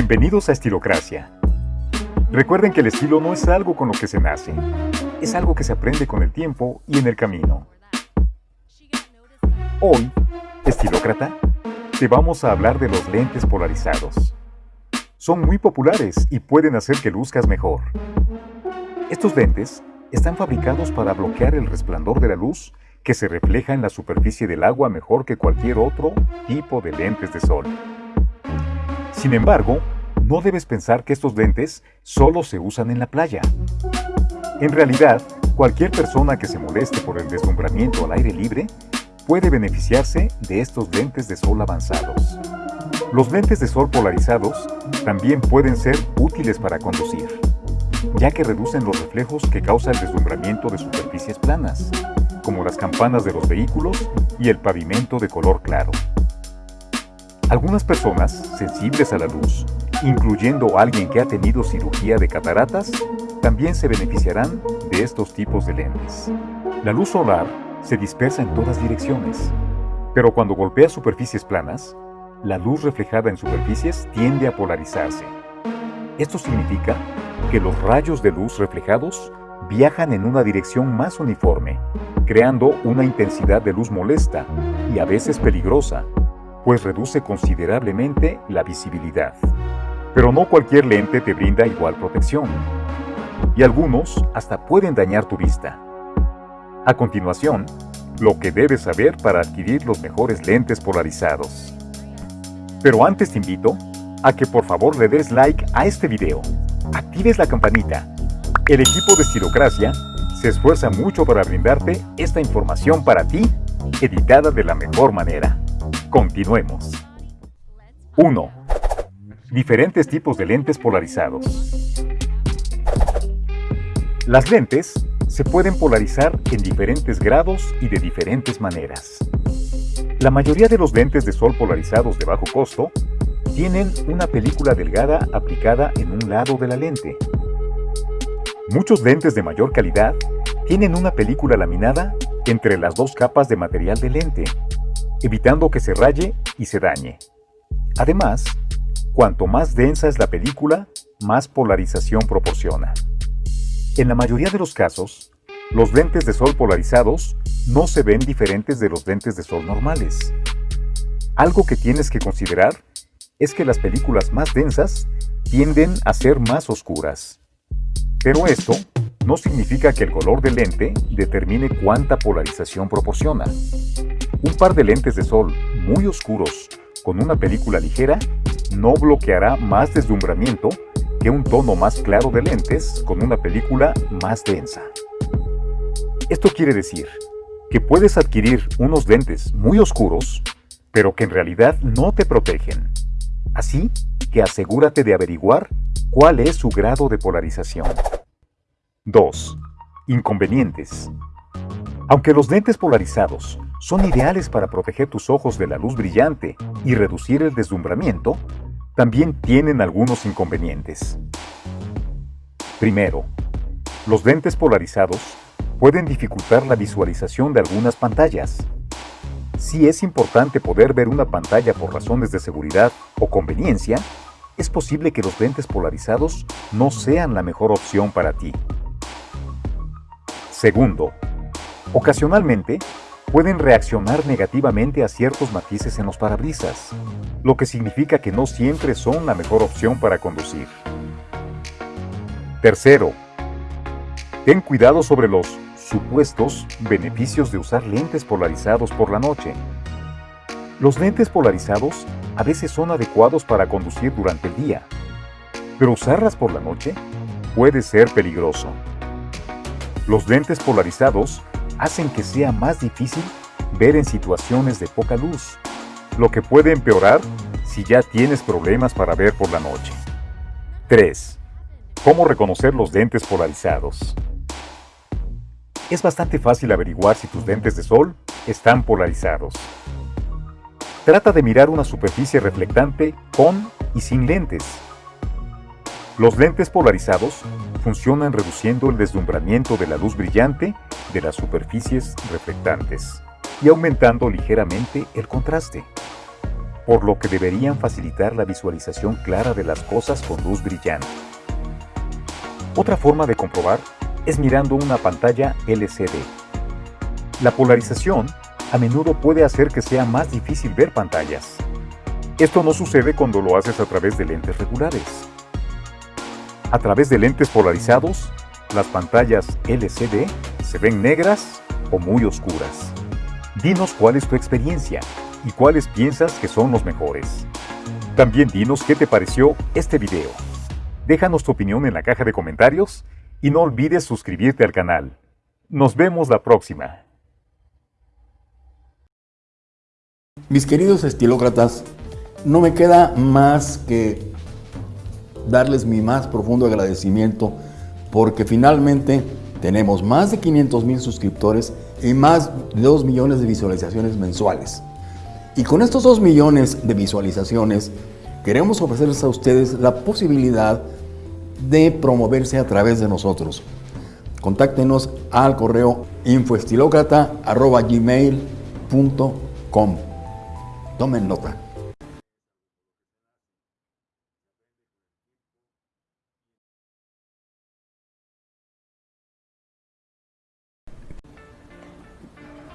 Bienvenidos a Estilocracia. Recuerden que el estilo no es algo con lo que se nace, es algo que se aprende con el tiempo y en el camino. Hoy, estilócrata, te vamos a hablar de los lentes polarizados. Son muy populares y pueden hacer que luzcas mejor. Estos lentes están fabricados para bloquear el resplandor de la luz que se refleja en la superficie del agua mejor que cualquier otro tipo de lentes de sol. Sin embargo, no debes pensar que estos lentes solo se usan en la playa. En realidad, cualquier persona que se moleste por el deslumbramiento al aire libre puede beneficiarse de estos lentes de sol avanzados. Los lentes de sol polarizados también pueden ser útiles para conducir, ya que reducen los reflejos que causa el deslumbramiento de superficies planas, como las campanas de los vehículos y el pavimento de color claro. Algunas personas sensibles a la luz, incluyendo alguien que ha tenido cirugía de cataratas, también se beneficiarán de estos tipos de lentes. La luz solar se dispersa en todas direcciones, pero cuando golpea superficies planas, la luz reflejada en superficies tiende a polarizarse. Esto significa que los rayos de luz reflejados viajan en una dirección más uniforme, creando una intensidad de luz molesta y a veces peligrosa, pues reduce considerablemente la visibilidad. Pero no cualquier lente te brinda igual protección, y algunos hasta pueden dañar tu vista. A continuación, lo que debes saber para adquirir los mejores lentes polarizados. Pero antes te invito a que por favor le des like a este video, actives la campanita. El equipo de Estilocracia se esfuerza mucho para brindarte esta información para ti, editada de la mejor manera. Continuemos. 1. Diferentes tipos de lentes polarizados. Las lentes se pueden polarizar en diferentes grados y de diferentes maneras. La mayoría de los lentes de sol polarizados de bajo costo tienen una película delgada aplicada en un lado de la lente. Muchos lentes de mayor calidad tienen una película laminada entre las dos capas de material de lente, evitando que se raye y se dañe. Además, cuanto más densa es la película, más polarización proporciona. En la mayoría de los casos, los lentes de sol polarizados no se ven diferentes de los lentes de sol normales. Algo que tienes que considerar es que las películas más densas tienden a ser más oscuras. Pero esto no significa que el color del lente determine cuánta polarización proporciona. Un par de lentes de sol muy oscuros con una película ligera no bloqueará más deslumbramiento que un tono más claro de lentes con una película más densa. Esto quiere decir que puedes adquirir unos lentes muy oscuros, pero que en realidad no te protegen. Así que asegúrate de averiguar cuál es su grado de polarización. 2. Inconvenientes. Aunque los lentes polarizados son ideales para proteger tus ojos de la luz brillante y reducir el deslumbramiento, también tienen algunos inconvenientes. Primero, los lentes polarizados pueden dificultar la visualización de algunas pantallas. Si es importante poder ver una pantalla por razones de seguridad o conveniencia, es posible que los lentes polarizados no sean la mejor opción para ti. Segundo, ocasionalmente pueden reaccionar negativamente a ciertos matices en los parabrisas, lo que significa que no siempre son la mejor opción para conducir. Tercero, ten cuidado sobre los supuestos beneficios de usar lentes polarizados por la noche. Los lentes polarizados a veces son adecuados para conducir durante el día, pero usarlas por la noche puede ser peligroso. Los lentes polarizados hacen que sea más difícil ver en situaciones de poca luz, lo que puede empeorar si ya tienes problemas para ver por la noche. 3. ¿Cómo reconocer los lentes polarizados? Es bastante fácil averiguar si tus lentes de sol están polarizados. Trata de mirar una superficie reflectante con y sin lentes. Los lentes polarizados funcionan reduciendo el deslumbramiento de la luz brillante de las superficies reflectantes y aumentando ligeramente el contraste. por lo que deberían facilitar la visualización clara de las cosas con luz brillante. Otra forma de comprobar es mirando una pantalla LCD. La polarización a menudo puede hacer que sea más difícil ver pantallas. Esto no sucede cuando lo haces a través de lentes regulares. A través de lentes polarizados, las pantallas LCD se ven negras o muy oscuras. Dinos cuál es tu experiencia y cuáles piensas que son los mejores. También dinos qué te pareció este video. Déjanos tu opinión en la caja de comentarios y no olvides suscribirte al canal. Nos vemos la próxima. Mis queridos estilócratas, no me queda más que darles mi más profundo agradecimiento porque finalmente tenemos más de 500 mil suscriptores y más de 2 millones de visualizaciones mensuales. Y con estos 2 millones de visualizaciones queremos ofrecerles a ustedes la posibilidad de promoverse a través de nosotros. Contáctenos al correo infoestilocrata.gmail.com Tomen nota.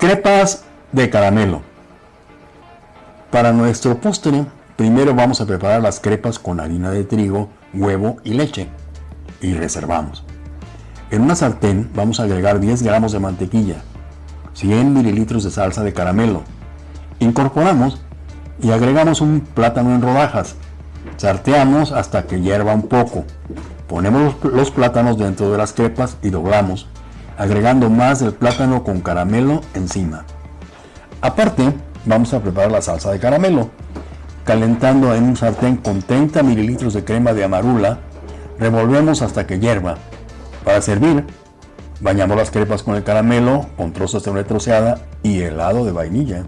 Crepas de caramelo. Para nuestro postre, primero vamos a preparar las crepas con harina de trigo, huevo y leche. Y reservamos. En una sartén vamos a agregar 10 gramos de mantequilla, 100 mililitros de salsa de caramelo. Incorporamos y agregamos un plátano en rodajas. Sarteamos hasta que hierva un poco. Ponemos los plátanos dentro de las crepas y doblamos agregando más del plátano con caramelo encima. Aparte, vamos a preparar la salsa de caramelo. Calentando en un sartén con 30 mililitros de crema de amarula, revolvemos hasta que hierva. Para servir, bañamos las crepas con el caramelo, con trozos de nuez troceada y helado de vainilla.